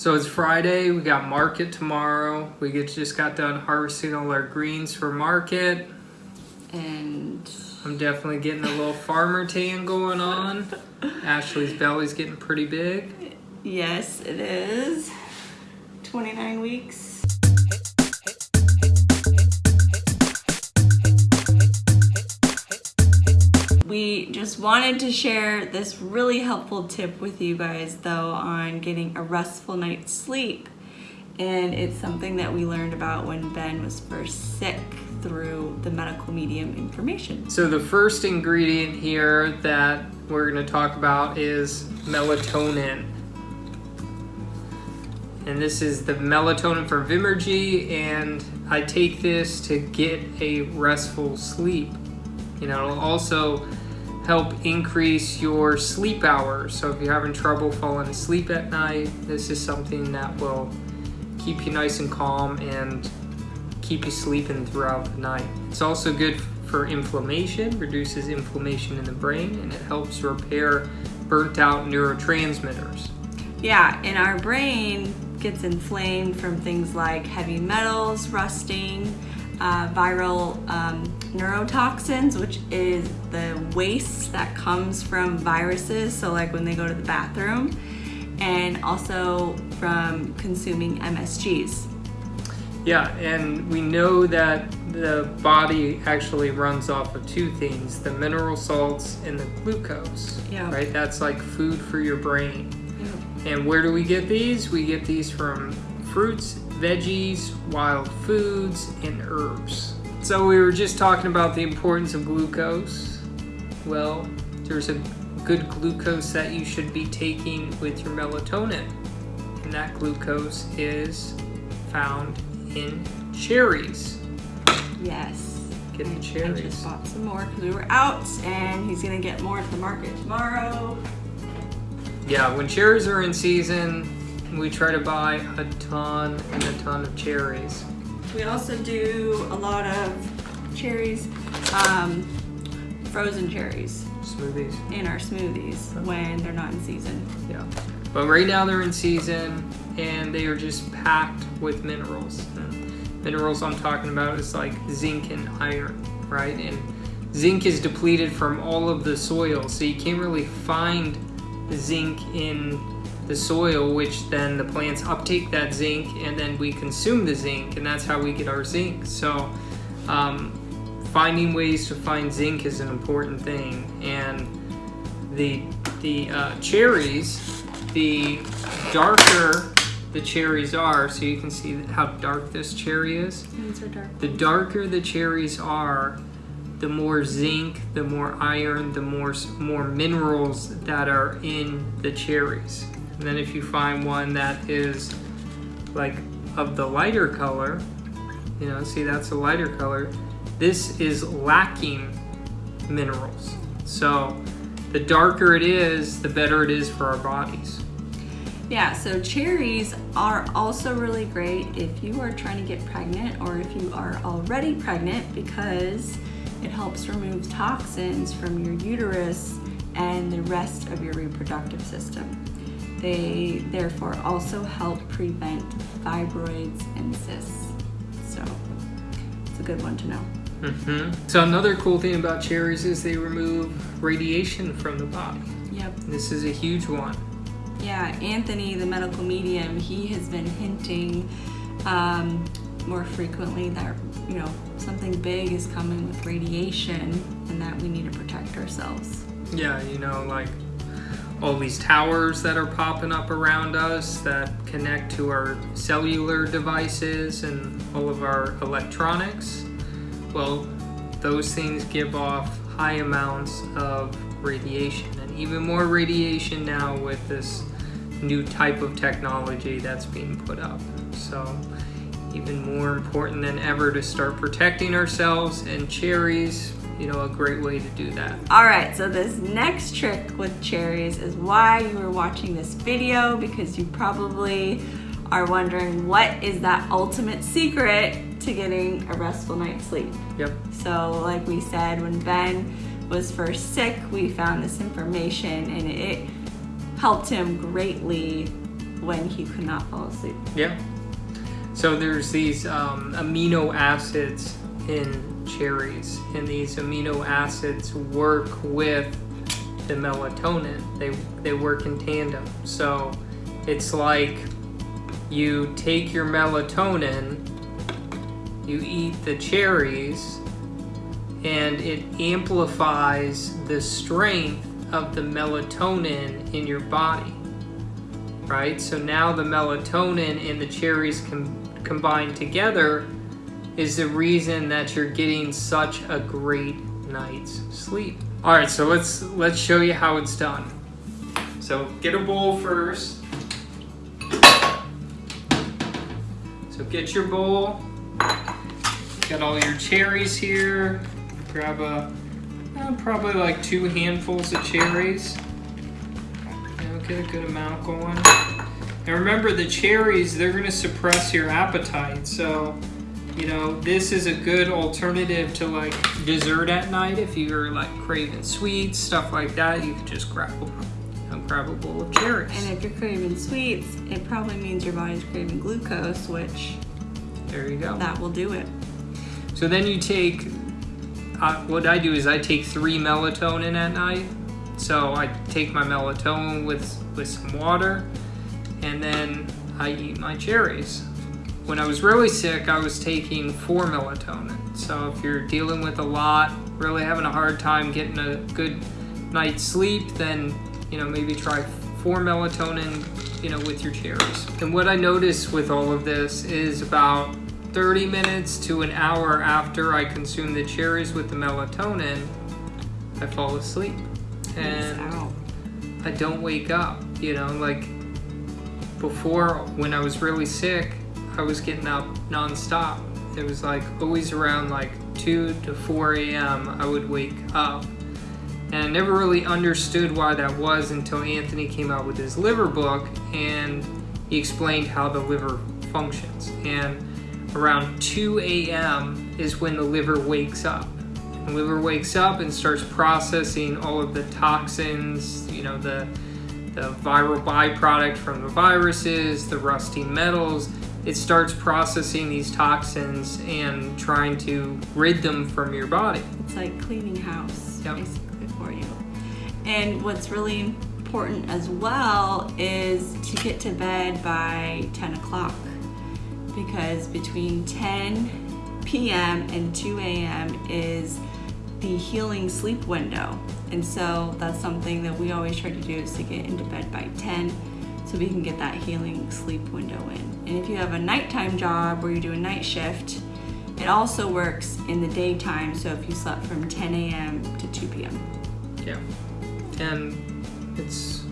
So it's Friday, we got market tomorrow. We get, just got done harvesting all our greens for market. And I'm definitely getting a little farmer tan going on. Ashley's belly's getting pretty big. yes, it is 29 weeks. We just wanted to share this really helpful tip with you guys though on getting a restful night's sleep. And it's something that we learned about when Ben was first sick through the medical medium information. So the first ingredient here that we're gonna talk about is melatonin. And this is the melatonin from Vimergy and I take this to get a restful sleep. You know, also help increase your sleep hours. So if you're having trouble falling asleep at night, this is something that will keep you nice and calm and keep you sleeping throughout the night. It's also good for inflammation, reduces inflammation in the brain, and it helps repair burnt out neurotransmitters. Yeah, and our brain gets inflamed from things like heavy metals, rusting, uh, viral um, neurotoxins, which is the waste that comes from viruses. So, like when they go to the bathroom, and also from consuming MSGs. Yeah, and we know that the body actually runs off of two things the mineral salts and the glucose. Yeah. Right? That's like food for your brain. Yeah. And where do we get these? We get these from fruits, veggies, wild foods, and herbs. So we were just talking about the importance of glucose. Well, there's a good glucose that you should be taking with your melatonin. And that glucose is found in cherries. Yes. Get the I cherries. just bought some more because we were out, and he's gonna get more at the market tomorrow. Yeah, when cherries are in season, we try to buy a ton and a ton of cherries. We also do a lot of cherries, um, frozen cherries Smoothies. in our smoothies when they're not in season. Yeah. But right now they're in season and they are just packed with minerals. And minerals I'm talking about is like zinc and iron, right? And zinc is depleted from all of the soil, so you can't really find zinc in the soil, which then the plants uptake that zinc and then we consume the zinc, and that's how we get our zinc. So, um, finding ways to find zinc is an important thing. And the the uh, cherries, the darker the cherries are, so you can see how dark this cherry is. Dark. The darker the cherries are, the more zinc, the more iron, the more more minerals that are in the cherries. And then if you find one that is like of the lighter color, you know, see that's a lighter color. This is lacking minerals. So the darker it is, the better it is for our bodies. Yeah, so cherries are also really great if you are trying to get pregnant or if you are already pregnant because it helps remove toxins from your uterus and the rest of your reproductive system. They therefore also help prevent fibroids and cysts. So it's a good one to know. hmm So another cool thing about cherries is they remove radiation from the body. Yep. This is a huge one. Yeah, Anthony, the medical medium, he has been hinting um, more frequently that you know something big is coming with radiation, and that we need to protect ourselves. Yeah, you know, like all these towers that are popping up around us that connect to our cellular devices and all of our electronics. Well, those things give off high amounts of radiation and even more radiation now with this new type of technology that's being put up. So, even more important than ever to start protecting ourselves and cherries, you know, a great way to do that. All right, so this next trick with cherries is why you are watching this video because you probably are wondering what is that ultimate secret to getting a restful night's sleep. Yep. So, like we said, when Ben was first sick, we found this information and it helped him greatly when he could not fall asleep. Yeah. So there's these um, amino acids in cherries, and these amino acids work with the melatonin. They they work in tandem. So it's like you take your melatonin, you eat the cherries, and it amplifies the strength of the melatonin in your body. Right? So now the melatonin and the cherries com- combine together is the reason that you're getting such a great night's sleep. All right, so let's let's show you how it's done. So get a bowl first. So get your bowl. Got all your cherries here. Grab a uh, probably like two handfuls of cherries. Get a good amount going. And remember, the cherries they're to suppress your appetite. So you know, this is a good alternative to like dessert at night. If you're like craving sweets, stuff like that, you could just grab a, grab a bowl of cherries. And if you're craving sweets, it probably means your body's craving glucose, which there you go. that will do it. So then you take, uh, what I do is I take three melatonin at night. So I take my melatonin with, with some water and then I eat my cherries. When I was really sick, I was taking four melatonin. So if you're dealing with a lot, really having a hard time getting a good night's sleep, then you know maybe try four melatonin, you know, with your cherries. And what I noticed with all of this is about 30 minutes to an hour after I consume the cherries with the melatonin, I fall asleep. And Ow. I don't wake up. You know, like before when I was really sick, I was getting up nonstop. It was like always around like 2 to 4 a.m. I would wake up. And I never really understood why that was until Anthony came out with his liver book and he explained how the liver functions. And around 2 a.m. is when the liver wakes up. The liver wakes up and starts processing all of the toxins, you know, the the viral byproduct from the viruses, the rusty metals. It starts processing these toxins and trying to rid them from your body. It's like cleaning house, Yep. basically, for you. And what's really important as well is to get to bed by 10 o'clock because between 10 p.m. and 2 a.m. is the healing sleep window. And so that's something that we always try to do is to get into bed by 10 so we can get that healing sleep window in. And if you have a nighttime job where you do a night shift, it also works in the daytime, so if you slept from 10 a.m. to 2 p.m. Yeah. And it's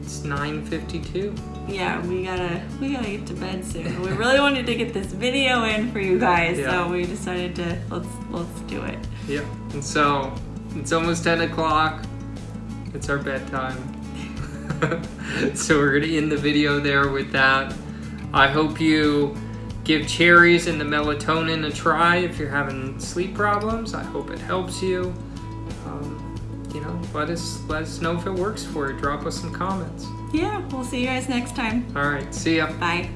it's 9:52. Yeah, we gotta we gotta get to bed soon. We really wanted to get this video in for you guys, Yeah. so we decided to let's let's do it. Yeah. And so it's almost 10 o'clock. It's our bedtime. so we're gonna end the video there with that. I hope you give cherries and the melatonin a try if you're having sleep problems. I hope it helps you. Um, you know, let us let us know if it works for you. Drop us some comments. Yeah, we'll see you guys next time. All right, see ya. Bye.